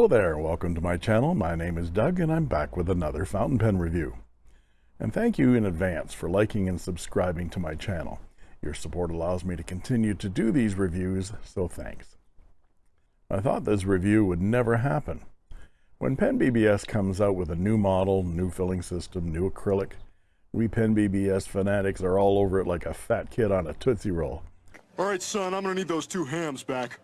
Hello there, welcome to my channel. My name is Doug and I'm back with another fountain pen review. And thank you in advance for liking and subscribing to my channel. Your support allows me to continue to do these reviews, so thanks. I thought this review would never happen. When Pen BBS comes out with a new model, new filling system, new acrylic, we Pen BBS fanatics are all over it like a fat kid on a Tootsie Roll. All right, son, I'm gonna need those two hams back.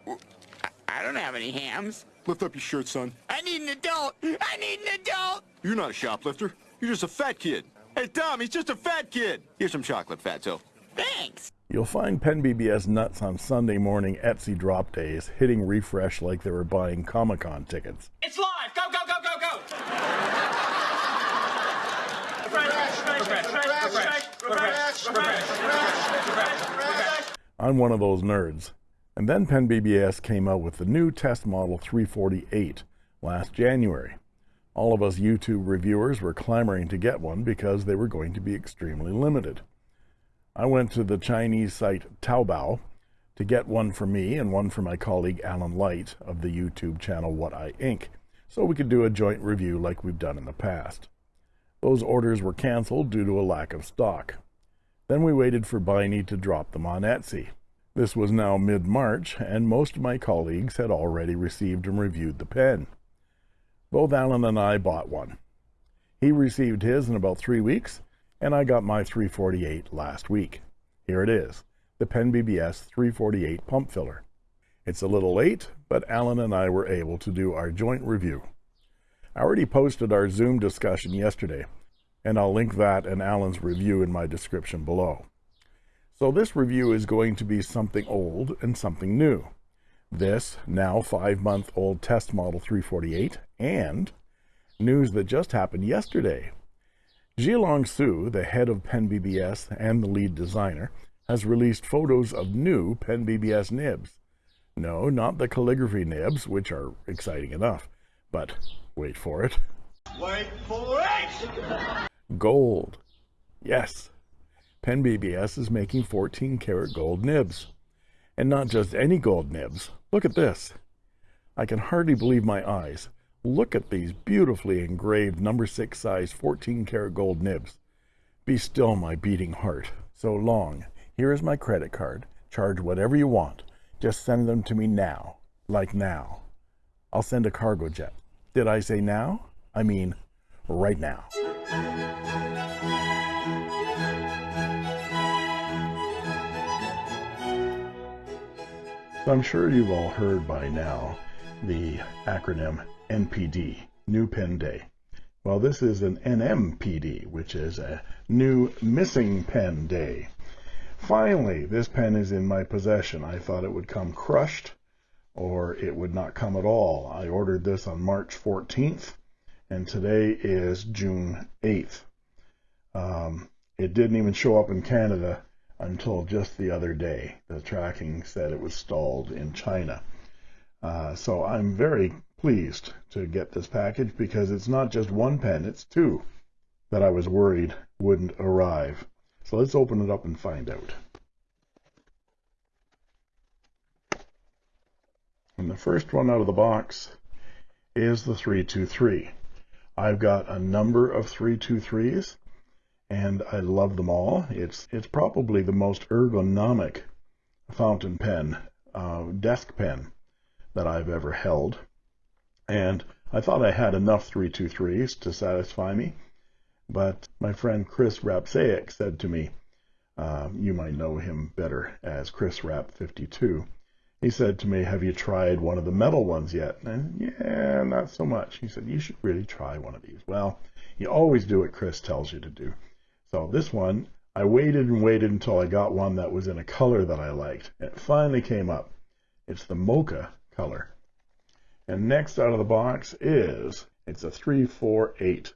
I don't have any hams. Lift up your shirt, son. I need an adult. I need an adult. You're not a shoplifter. You're just a fat kid. Hey, Tom, he's just a fat kid. Here's some chocolate, Fatso. Thanks. You'll find Pen BBS nuts on Sunday morning Etsy drop days, hitting refresh like they were buying Comic Con tickets. It's live. Go, go, go, go, go. refresh, refresh, refresh, refresh, refresh, refresh. I'm one of those nerds. And then Pen BBS came out with the new test model 348 last January. All of us YouTube reviewers were clamoring to get one because they were going to be extremely limited. I went to the Chinese site Taobao to get one for me and one for my colleague Alan Light of the YouTube channel What I Ink, so we could do a joint review like we've done in the past. Those orders were canceled due to a lack of stock. Then we waited for Biny to drop them on Etsy. This was now mid-March, and most of my colleagues had already received and reviewed the pen. Both Alan and I bought one. He received his in about three weeks, and I got my 348 last week. Here it is, the Pen BBS 348 pump filler. It's a little late, but Alan and I were able to do our joint review. I already posted our Zoom discussion yesterday, and I'll link that and Alan's review in my description below. So this review is going to be something old and something new. This, now five-month-old test model 348, and news that just happened yesterday. Zhilong Su, the head of Pen BBS and the lead designer, has released photos of new Pen BBS nibs. No, not the calligraphy nibs, which are exciting enough, but wait for it. Wait for it. Gold. Yes, Pen BBS is making 14 karat gold nibs. And not just any gold nibs. Look at this. I can hardly believe my eyes. Look at these beautifully engraved number 6 size 14 karat gold nibs. Be still my beating heart. So long. Here is my credit card. Charge whatever you want. Just send them to me now. Like now. I'll send a cargo jet. Did I say now? I mean, right now. So I'm sure you've all heard by now the acronym NPD, New Pen Day. Well, this is an NMPD, which is a New Missing Pen Day. Finally, this pen is in my possession. I thought it would come crushed or it would not come at all. I ordered this on March 14th and today is June 8th. Um, it didn't even show up in Canada until just the other day. The tracking said it was stalled in China. Uh, so I'm very pleased to get this package because it's not just one pen, it's two that I was worried wouldn't arrive. So let's open it up and find out. And the first one out of the box is the 323. I've got a number of 323s and I love them all. It's it's probably the most ergonomic fountain pen, uh, desk pen that I've ever held. And I thought I had enough 323s to satisfy me, but my friend Chris Rapsaic said to me, uh, you might know him better as Chris Rap 52. He said to me, have you tried one of the metal ones yet? And yeah, not so much. He said, you should really try one of these. Well, you always do what Chris tells you to do. So this one, I waited and waited until I got one that was in a color that I liked. It finally came up. It's the mocha color. And next out of the box is, it's a 348.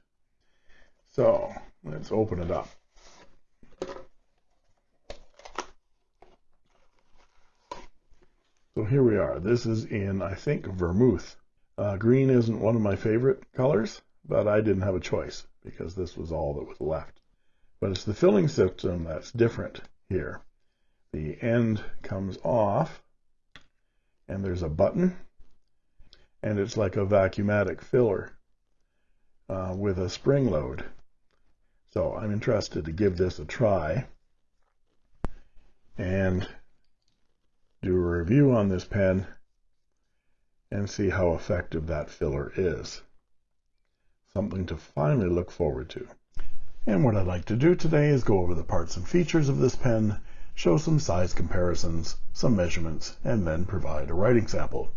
So let's open it up. So here we are. This is in, I think, vermouth. Uh, green isn't one of my favorite colors, but I didn't have a choice because this was all that was left. But it's the filling system that's different here. The end comes off, and there's a button, and it's like a vacuumatic filler uh, with a spring load. So I'm interested to give this a try and do a review on this pen and see how effective that filler is. Something to finally look forward to. And what I'd like to do today is go over the parts and features of this pen, show some size comparisons, some measurements, and then provide a writing sample.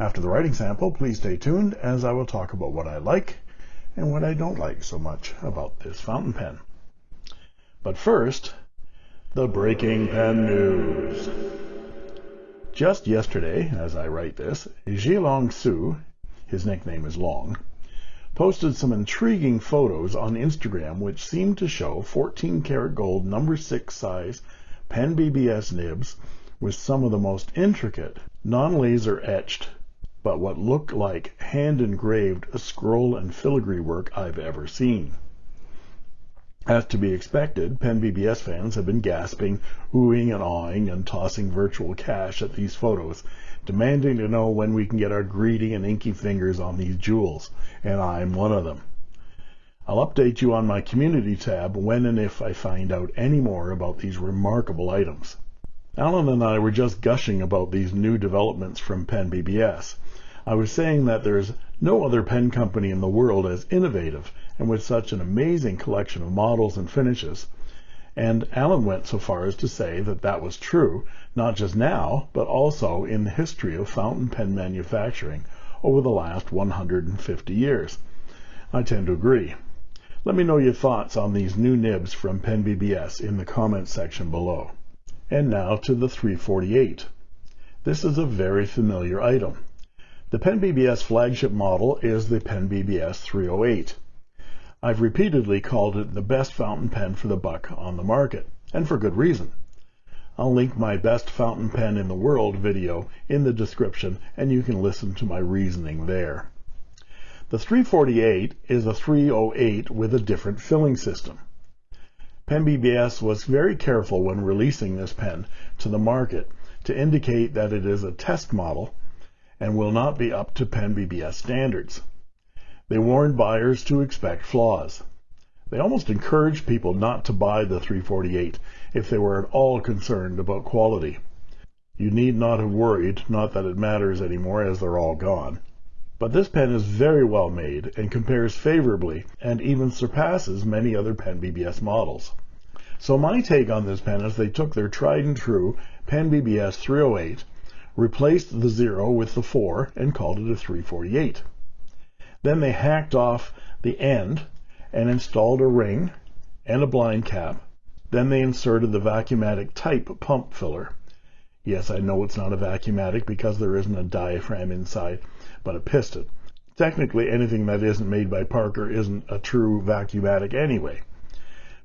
After the writing sample, please stay tuned as I will talk about what I like and what I don't like so much about this fountain pen. But first, the breaking pen news. Just yesterday, as I write this, Zhilong Su, his nickname is Long, posted some intriguing photos on Instagram which seemed to show 14 karat gold number 6 size pen BBS nibs with some of the most intricate non-laser etched but what looked like hand engraved scroll and filigree work I've ever seen. As to be expected, Pen BBS fans have been gasping, oohing and awing, and tossing virtual cash at these photos, demanding to know when we can get our greedy and inky fingers on these jewels, and I'm one of them. I'll update you on my community tab when and if I find out any more about these remarkable items. Alan and I were just gushing about these new developments from Pen BBS. I was saying that there's no other pen company in the world as innovative and with such an amazing collection of models and finishes. And Alan went so far as to say that that was true, not just now, but also in the history of fountain pen manufacturing over the last 150 years. I tend to agree. Let me know your thoughts on these new nibs from Pen BBS in the comments section below. And now to the 348. This is a very familiar item. The Pen BBS flagship model is the Pen BBS 308. I've repeatedly called it the best fountain pen for the buck on the market, and for good reason. I'll link my best fountain pen in the world video in the description and you can listen to my reasoning there. The 348 is a 308 with a different filling system. Pen BBS was very careful when releasing this pen to the market to indicate that it is a test model and will not be up to Pen BBS standards. They warned buyers to expect flaws. They almost encouraged people not to buy the 348 if they were at all concerned about quality. You need not have worried, not that it matters anymore as they're all gone. But this pen is very well made and compares favorably and even surpasses many other Pen BBS models. So my take on this pen is they took their tried and true Pen BBS 308, replaced the 0 with the 4, and called it a 348. Then they hacked off the end and installed a ring and a blind cap. Then they inserted the vacuumatic type pump filler. Yes, I know it's not a vacuumatic because there isn't a diaphragm inside, but a piston. Technically, anything that isn't made by Parker isn't a true vacuumatic anyway.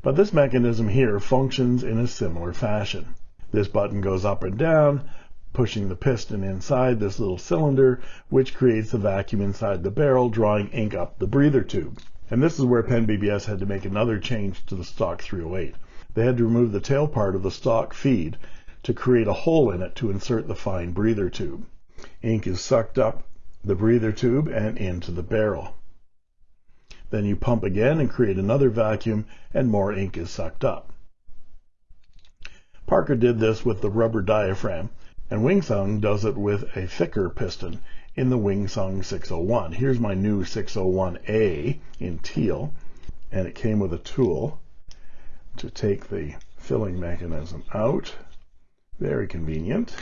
But this mechanism here functions in a similar fashion. This button goes up and down, pushing the piston inside this little cylinder, which creates the vacuum inside the barrel, drawing ink up the breather tube. And this is where Pen BBS had to make another change to the stock 308. They had to remove the tail part of the stock feed to create a hole in it to insert the fine breather tube. Ink is sucked up the breather tube and into the barrel. Then you pump again and create another vacuum and more ink is sucked up. Parker did this with the rubber diaphragm and Wingsung does it with a thicker piston in the Wingsung 601. Here's my new 601A in teal, and it came with a tool to take the filling mechanism out. Very convenient.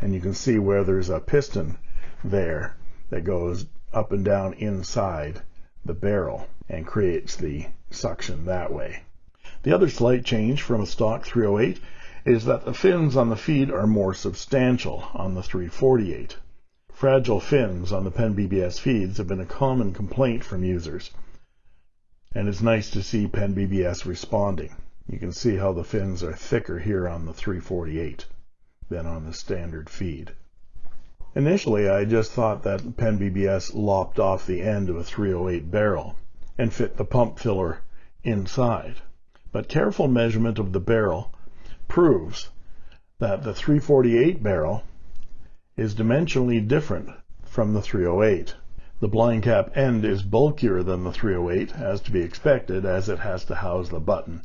And you can see where there's a piston there that goes up and down inside the barrel and creates the suction that way. The other slight change from a stock 308 is that the fins on the feed are more substantial on the 348. Fragile fins on the Pen BBS feeds have been a common complaint from users. And it's nice to see Pen BBS responding. You can see how the fins are thicker here on the 348 than on the standard feed. Initially, I just thought that Pen BBS lopped off the end of a 308 barrel and fit the pump filler inside but careful measurement of the barrel proves that the 348 barrel is dimensionally different from the 308. The blind cap end is bulkier than the 308, as to be expected, as it has to house the button.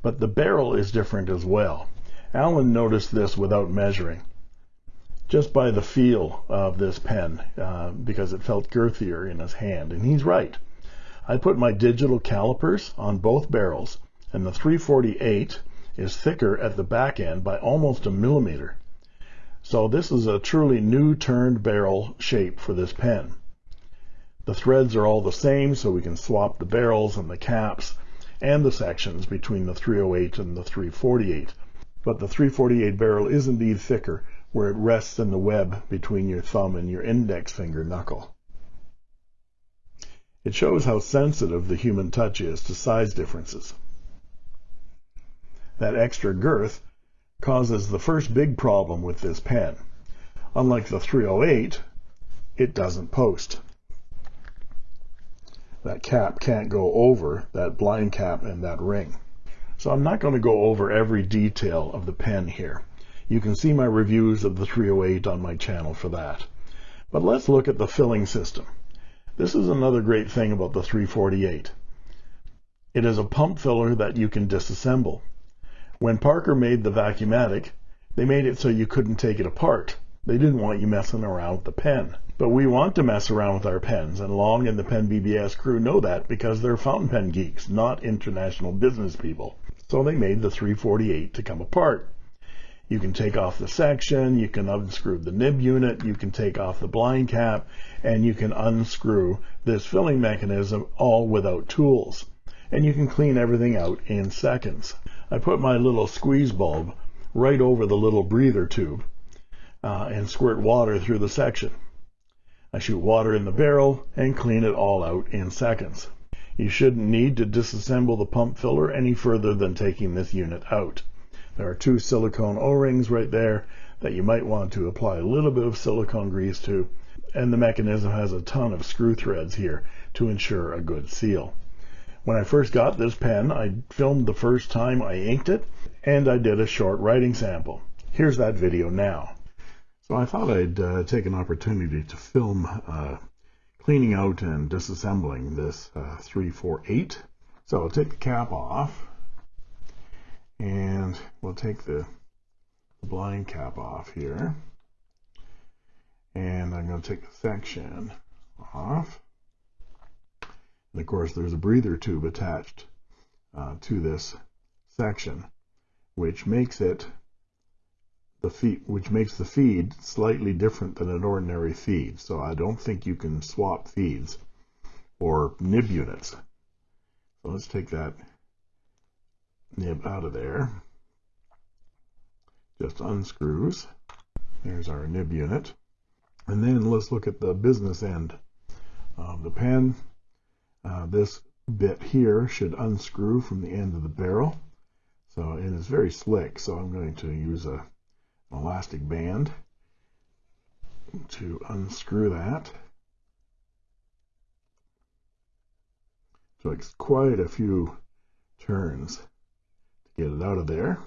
But the barrel is different as well. Alan noticed this without measuring, just by the feel of this pen, uh, because it felt girthier in his hand, and he's right. I put my digital calipers on both barrels, and the 348 is thicker at the back end by almost a millimeter. So this is a truly new turned barrel shape for this pen. The threads are all the same, so we can swap the barrels and the caps and the sections between the 308 and the 348. But the 348 barrel is indeed thicker, where it rests in the web between your thumb and your index finger knuckle. It shows how sensitive the human touch is to size differences. That extra girth causes the first big problem with this pen. Unlike the 308, it doesn't post. That cap can't go over that blind cap and that ring. So I'm not going to go over every detail of the pen here. You can see my reviews of the 308 on my channel for that. But let's look at the filling system. This is another great thing about the 348. It is a pump filler that you can disassemble. When Parker made the Vacuumatic, they made it so you couldn't take it apart. They didn't want you messing around with the pen. But we want to mess around with our pens, and Long and the Pen BBS crew know that because they're fountain pen geeks, not international business people. So they made the 348 to come apart. You can take off the section, you can unscrew the nib unit, you can take off the blind cap, and you can unscrew this filling mechanism all without tools. And you can clean everything out in seconds. I put my little squeeze bulb right over the little breather tube uh, and squirt water through the section. I shoot water in the barrel and clean it all out in seconds. You shouldn't need to disassemble the pump filler any further than taking this unit out. There are two silicone O-rings right there that you might want to apply a little bit of silicone grease to, and the mechanism has a ton of screw threads here to ensure a good seal. When I first got this pen, I filmed the first time I inked it, and I did a short writing sample. Here's that video now. So I thought I'd uh, take an opportunity to film uh, cleaning out and disassembling this uh, 348. So I'll take the cap off and we'll take the blind cap off here and I'm going to take the section off and of course there's a breather tube attached uh, to this section which makes it the feed which makes the feed slightly different than an ordinary feed so I don't think you can swap feeds or nib units so let's take that nib out of there. Just unscrews. There's our nib unit. And then let's look at the business end of the pen. Uh, this bit here should unscrew from the end of the barrel. So it is very slick, so I'm going to use a, an elastic band to unscrew that. So it's quite a few turns to get it out of there.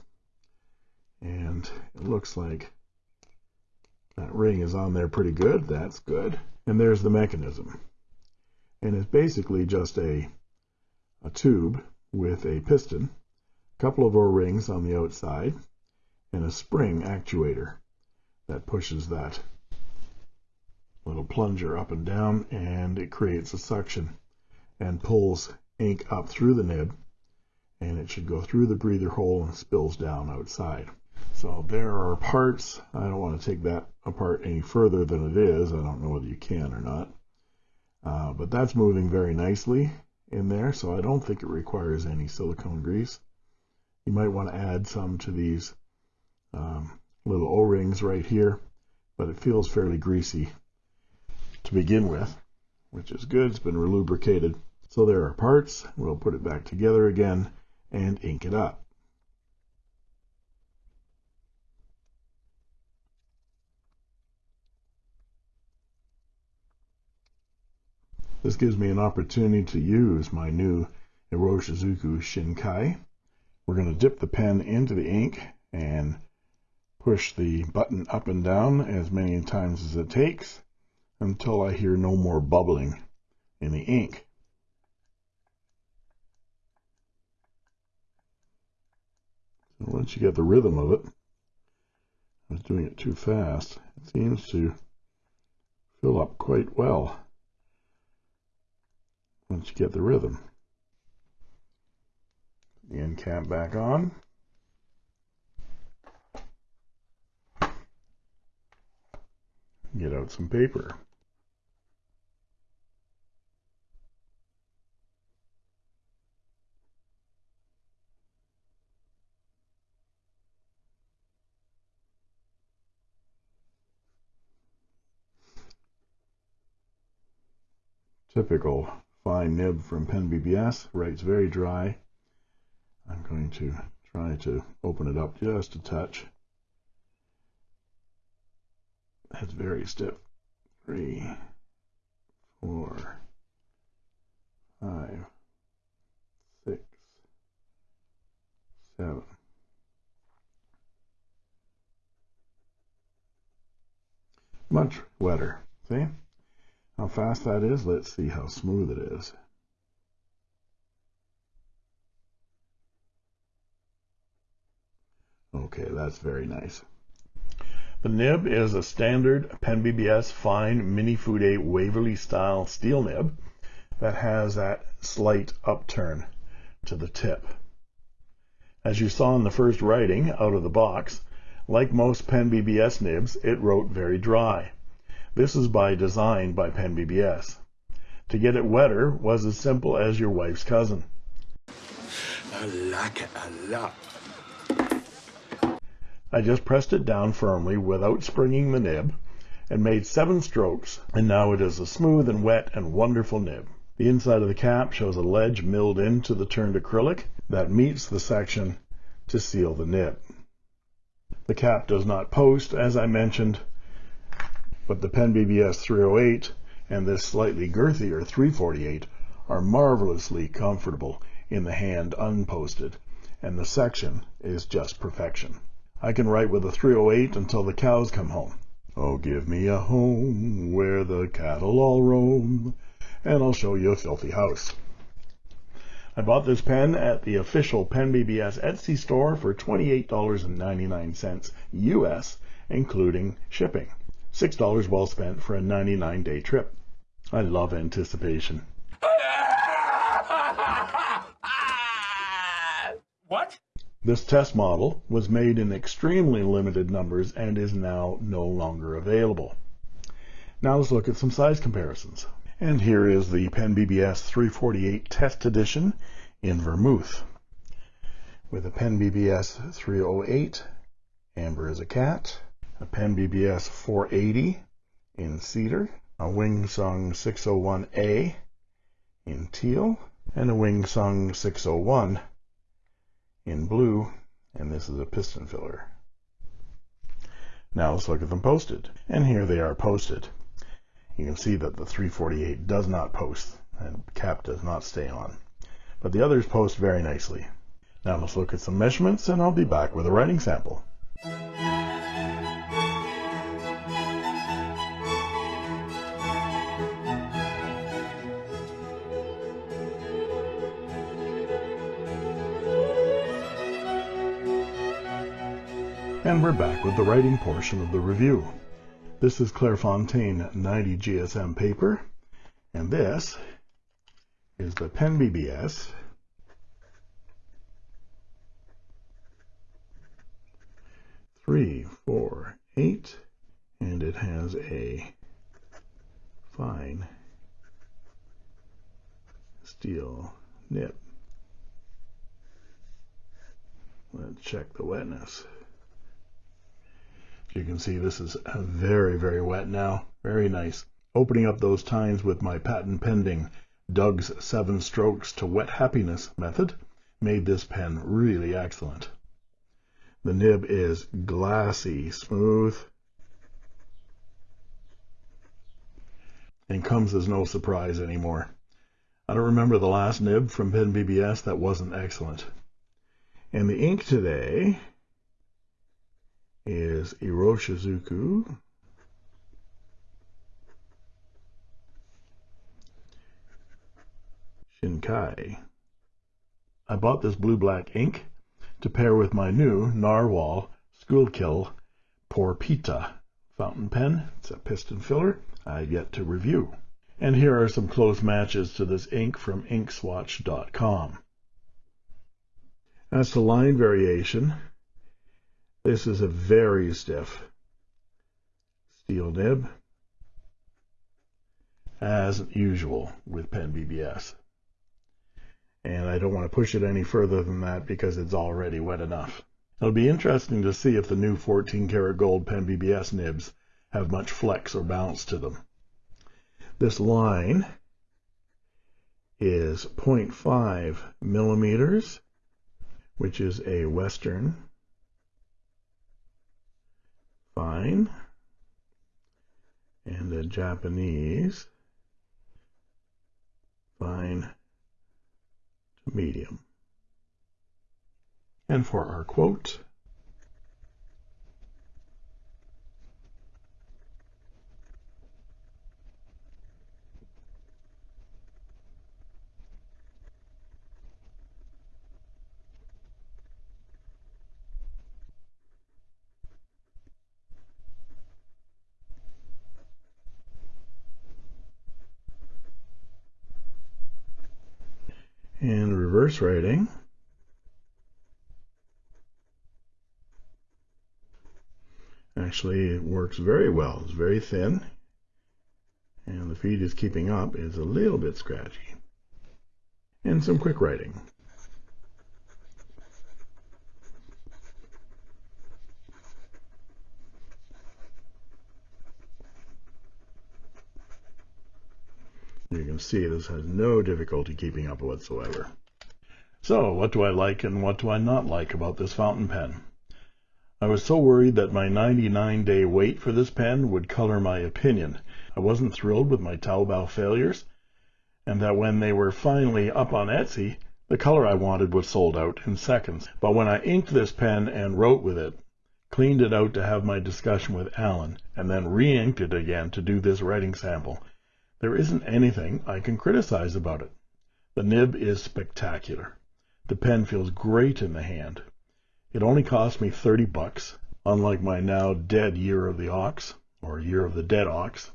And it looks like that ring is on there pretty good. That's good. And there's the mechanism. And it's basically just a, a tube with a piston, a couple of O-rings on the outside, and a spring actuator that pushes that little plunger up and down and it creates a suction and pulls ink up through the nib and it should go through the breather hole and spills down outside. So there are parts. I don't want to take that apart any further than it is. I don't know whether you can or not. Uh, but that's moving very nicely in there, so I don't think it requires any silicone grease. You might want to add some to these um, little O-rings right here, but it feels fairly greasy to begin with, which is good. It's been relubricated. So there are parts. We'll put it back together again and ink it up. This gives me an opportunity to use my new Iroshizuku Shinkai. We're going to dip the pen into the ink and push the button up and down as many times as it takes until I hear no more bubbling in the ink. So once you get the rhythm of it, I was doing it too fast. It seems to fill up quite well once you get the rhythm. The end cap back on. Get out some paper. Typical fine nib from Pen BBS, writes very dry. I'm going to try to open it up just a touch. That's very stiff. Three, four, five, six, seven. Much wetter. See? How fast that is. Let's see how smooth it is. Okay, that's very nice. The nib is a standard Pen BBS fine Mini Fude Waverly style steel nib that has that slight upturn to the tip. As you saw in the first writing out of the box, like most Pen BBS nibs, it wrote very dry. This is by design by Pen BBS. To get it wetter was as simple as your wife's cousin. I like it a lot. I just pressed it down firmly without springing the nib and made seven strokes, and now it is a smooth and wet and wonderful nib. The inside of the cap shows a ledge milled into the turned acrylic that meets the section to seal the nib. The cap does not post, as I mentioned, but the Pen BBS 308 and this slightly girthier 348 are marvelously comfortable in the hand unposted, and the section is just perfection. I can write with a 308 until the cows come home. Oh, give me a home where the cattle all roam, and I'll show you a filthy house. I bought this pen at the official Pen BBS Etsy store for $28.99 US, including shipping. $6 well spent for a 99 day trip. I love anticipation. What? This test model was made in extremely limited numbers and is now no longer available. Now let's look at some size comparisons. And here is the Pen BBS 348 Test Edition in Vermouth. With a Pen BBS 308, Amber is a cat, a Pen BBS 480 in cedar, a Wingsung 601A in teal, and a Wingsung 601 in blue, and this is a piston filler. Now let's look at them posted. And here they are posted. You can see that the 348 does not post, and cap does not stay on. But the others post very nicely. Now let's look at some measurements, and I'll be back with a writing sample. And we're back with the writing portion of the review. This is Clairefontaine 90 GSM paper, and this is the Pen BBS three, four, eight, and it has a fine steel nib. Let's check the wetness. You can see this is very, very wet now. Very nice. Opening up those tines with my patent pending Doug's seven strokes to wet happiness method made this pen really excellent. The nib is glassy smooth and comes as no surprise anymore. I don't remember the last nib from Pen BBS that wasn't excellent. And the ink today is Iroshizuku. Shinkai. I bought this blue-black ink to pair with my new Narwhal Schuylkill Porpita fountain pen. It's a piston filler I've yet to review. And here are some close matches to this ink from inkswatch.com. As to line variation, this is a very stiff steel nib, as usual with Pen BBS and I don't want to push it any further than that because it's already wet enough. It'll be interesting to see if the new 14 karat gold Pen BBS nibs have much flex or bounce to them. This line is 0.5 millimeters, which is a Western fine, and a Japanese fine to medium. And for our quote, and reverse writing. Actually, it works very well. It's very thin, and the feed is keeping up. It's a little bit scratchy. And some quick writing. You can see this has no difficulty keeping up whatsoever. So, what do I like and what do I not like about this fountain pen? I was so worried that my 99 day wait for this pen would color my opinion. I wasn't thrilled with my Taobao failures, and that when they were finally up on Etsy, the color I wanted was sold out in seconds. But when I inked this pen and wrote with it, cleaned it out to have my discussion with Alan, and then re-inked it again to do this writing sample, there isn't anything I can criticize about it. The nib is spectacular. The pen feels great in the hand. It only cost me 30 bucks, unlike my now dead Year of the Ox, or Year of the Dead Ox.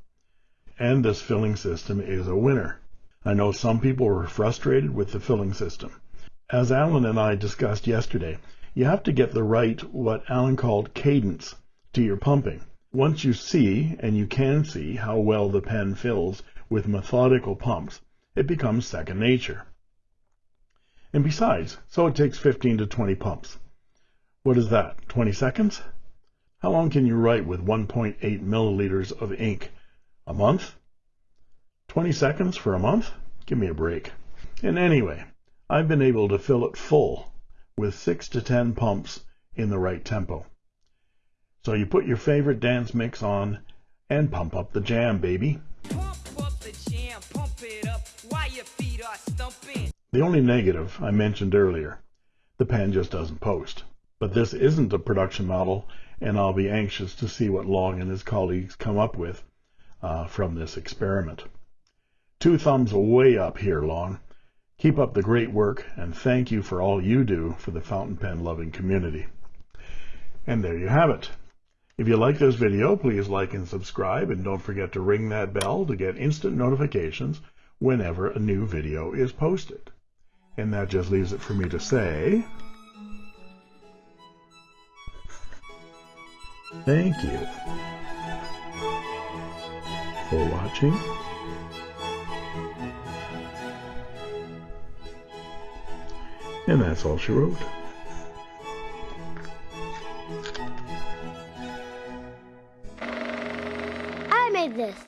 And this filling system is a winner. I know some people were frustrated with the filling system. As Alan and I discussed yesterday, you have to get the right, what Alan called cadence, to your pumping. Once you see, and you can see, how well the pen fills, with methodical pumps, it becomes second nature. And besides, so it takes 15 to 20 pumps. What is that, 20 seconds? How long can you write with 1.8 milliliters of ink? A month? 20 seconds for a month? Give me a break. And anyway, I've been able to fill it full with 6 to 10 pumps in the right tempo. So you put your favorite dance mix on and pump up the jam, baby. The only negative I mentioned earlier, the pen just doesn't post. But this isn't a production model, and I'll be anxious to see what Long and his colleagues come up with uh, from this experiment. Two thumbs way up here, Long. Keep up the great work, and thank you for all you do for the fountain pen loving community. And there you have it. If you like this video, please like and subscribe, and don't forget to ring that bell to get instant notifications whenever a new video is posted. And that just leaves it for me to say, thank you for watching. And that's all she wrote. I made this.